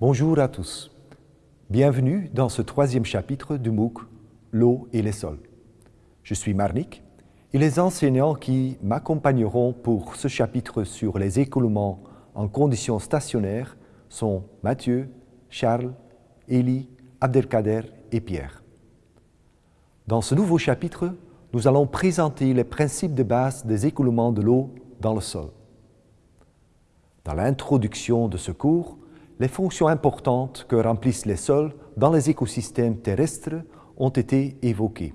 Bonjour à tous. Bienvenue dans ce troisième chapitre du MOOC L'eau et les sols. Je suis Marnik et les enseignants qui m'accompagneront pour ce chapitre sur les écoulements en conditions stationnaires sont Mathieu, Charles, Élie, Abdelkader et Pierre. Dans ce nouveau chapitre, nous allons présenter les principes de base des écoulements de l'eau dans le sol. Dans l'introduction de ce cours, les fonctions importantes que remplissent les sols dans les écosystèmes terrestres ont été évoquées.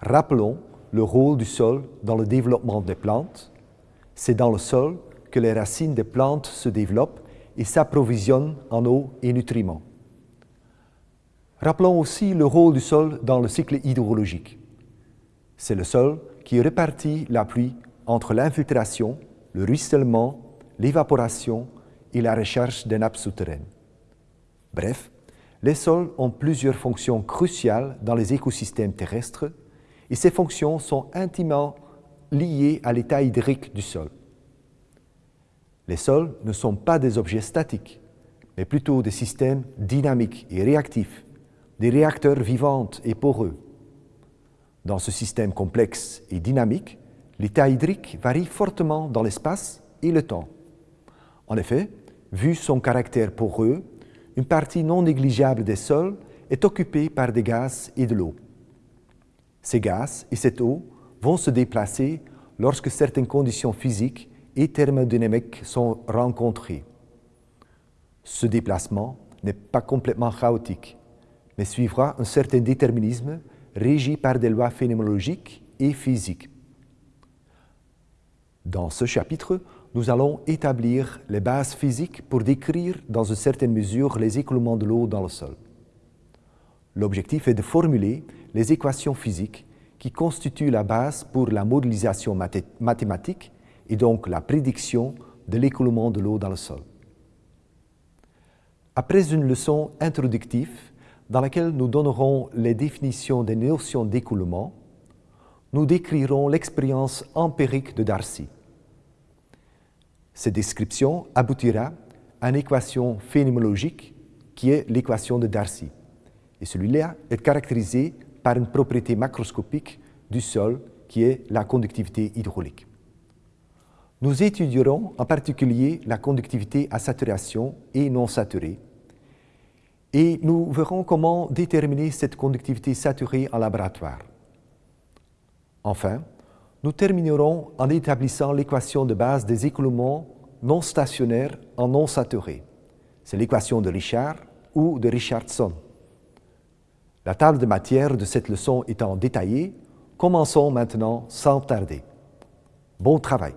Rappelons le rôle du sol dans le développement des plantes. C'est dans le sol que les racines des plantes se développent et s'approvisionnent en eau et nutriments. Rappelons aussi le rôle du sol dans le cycle hydrologique. C'est le sol qui répartit la pluie entre l'infiltration, le ruissellement, l'évaporation et la recherche des nappes souterraines. Bref, les sols ont plusieurs fonctions cruciales dans les écosystèmes terrestres et ces fonctions sont intimement liées à l'état hydrique du sol. Les sols ne sont pas des objets statiques, mais plutôt des systèmes dynamiques et réactifs, des réacteurs vivants et poreux. Dans ce système complexe et dynamique, l'état hydrique varie fortement dans l'espace et le temps. En effet, vu son caractère poreux, une partie non négligeable des sols est occupée par des gaz et de l'eau. Ces gaz et cette eau vont se déplacer lorsque certaines conditions physiques et thermodynamiques sont rencontrées. Ce déplacement n'est pas complètement chaotique, mais suivra un certain déterminisme régi par des lois phénoménologiques et physiques. Dans ce chapitre, nous allons établir les bases physiques pour décrire dans une certaine mesure les écoulements de l'eau dans le sol. L'objectif est de formuler les équations physiques qui constituent la base pour la modélisation mathématique et donc la prédiction de l'écoulement de l'eau dans le sol. Après une leçon introductive dans laquelle nous donnerons les définitions des notions d'écoulement, nous décrirons l'expérience empirique de Darcy. Cette description aboutira à une équation phénoménologique qui est l'équation de Darcy. Et celui-là est caractérisé par une propriété macroscopique du sol qui est la conductivité hydraulique. Nous étudierons en particulier la conductivité à saturation et non saturée et nous verrons comment déterminer cette conductivité saturée en laboratoire. Enfin, nous terminerons en établissant l'équation de base des écoulements non stationnaires en non saturés. C'est l'équation de Richard ou de Richardson. La table de matière de cette leçon étant détaillée, commençons maintenant sans tarder. Bon travail